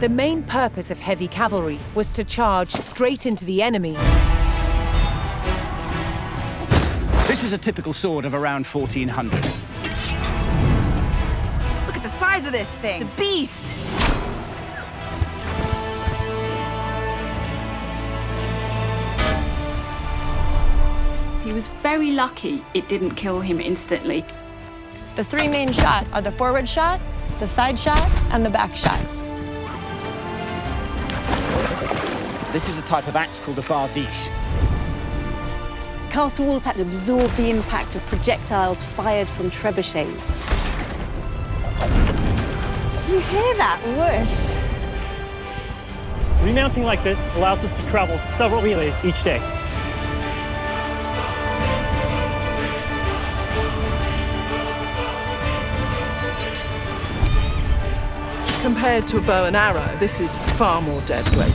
The main purpose of heavy cavalry was to charge straight into the enemy. This is a typical sword of around 1400. Look at the size of this thing. It's a beast. He was very lucky it didn't kill him instantly. The three main shots are the forward shot, the side shot, and the back shot. This is a type of axe called a bardiche. Castle walls had to absorb the impact of projectiles fired from trebuchets. Did you hear that whoosh? Remounting like this allows us to travel several relays each day. Compared to a bow and arrow, this is far more deadly.